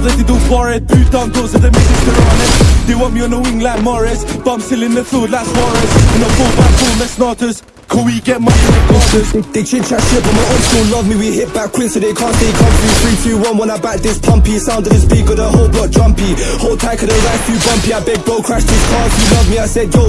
they do for it. Putan, those are the midgets they're on it. They want me on the wing like Morris. But I'm still in the field like Suarez. In a 4 by 4 med snorters. Can we get money regardless? They chit chat shit, but my own still love me. We hit back quick, so they can't stay comfy. Three, two, one. When I back this pumpy, sound of the speaker, the whole block jumpy. Hold tight, cause the right few bumpy. I beg bro, crash these cars. You love me, I said yo.